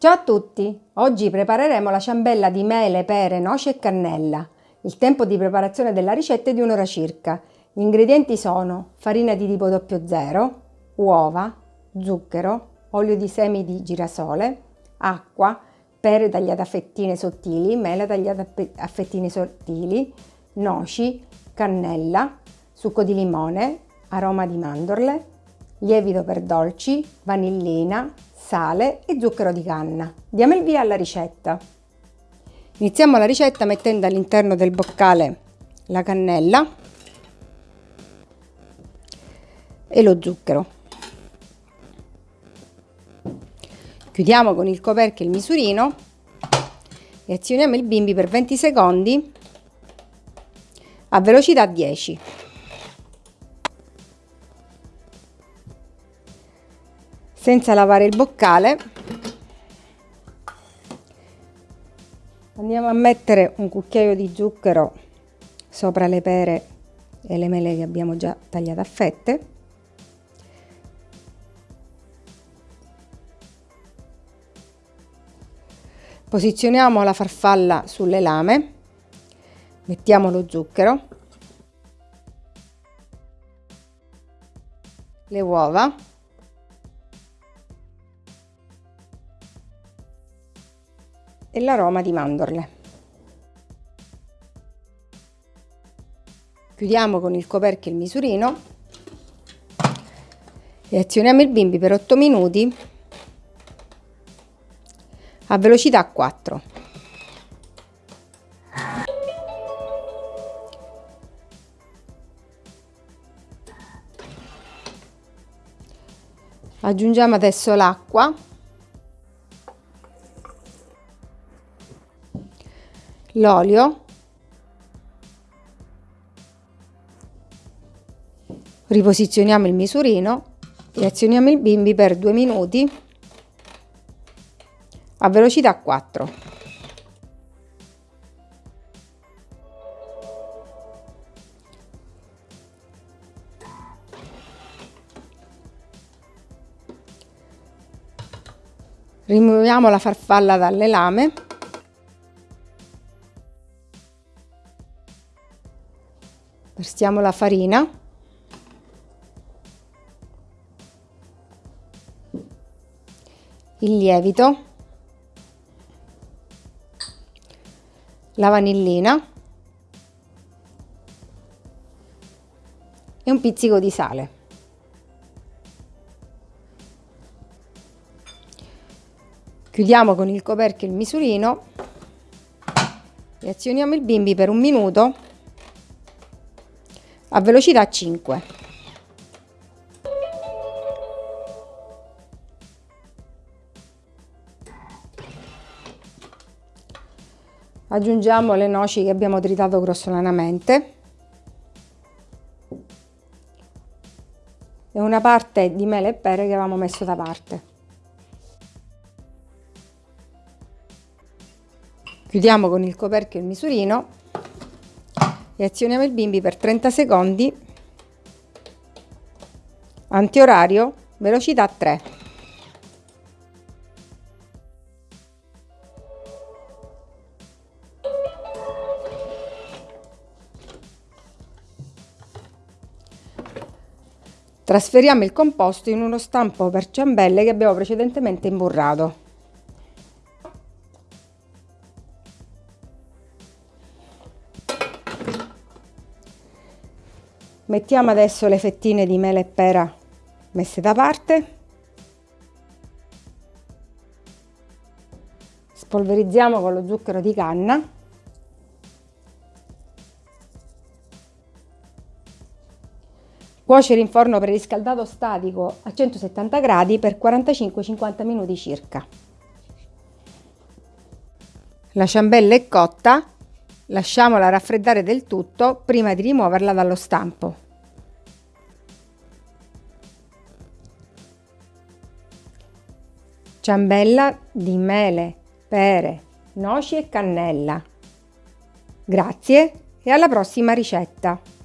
Ciao a tutti! Oggi prepareremo la ciambella di mele, pere, noci e cannella. Il tempo di preparazione della ricetta è di un'ora circa. Gli ingredienti sono farina di tipo 00, uova, zucchero, olio di semi di girasole, acqua, pere tagliate a fettine sottili, mele tagliate a fettine sottili, noci, cannella, succo di limone, aroma di mandorle, lievito per dolci, vanillina, sale e zucchero di canna. Diamo il via alla ricetta. Iniziamo la ricetta mettendo all'interno del boccale la cannella e lo zucchero. Chiudiamo con il coperchio il misurino e azioniamo il bimbi per 20 secondi a velocità 10. Senza lavare il boccale. Andiamo a mettere un cucchiaio di zucchero sopra le pere e le mele che abbiamo già tagliato a fette. Posizioniamo la farfalla sulle lame. Mettiamo lo zucchero. Le uova e l'aroma di mandorle. Chiudiamo con il coperchio il misurino e azioniamo il bimbi per 8 minuti a velocità 4. Aggiungiamo adesso l'acqua l'olio, riposizioniamo il misurino e azioniamo il bimbi per due minuti a velocità 4. Rimuoviamo la farfalla dalle lame versiamo la farina. Il lievito. La vanillina. E un pizzico di sale. Chiudiamo con il coperchio il misurino e azioniamo il bimbi per un minuto a velocità 5. Aggiungiamo le noci che abbiamo tritato grossolanamente e una parte di mele e pere che avevamo messo da parte. Chiudiamo con il coperchio il misurino e azioniamo il bimbi per 30 secondi. Antiorario velocità 3 trasferiamo il composto in uno stampo per ciambelle che abbiamo precedentemente imburrato Mettiamo adesso le fettine di mele e pera messe da parte. Spolverizziamo con lo zucchero di canna. Cuocere in forno preriscaldato statico a 170 gradi per 45-50 minuti circa. La ciambella è cotta, Lasciamola raffreddare del tutto prima di rimuoverla dallo stampo. Ciambella di mele, pere, noci e cannella. Grazie e alla prossima ricetta!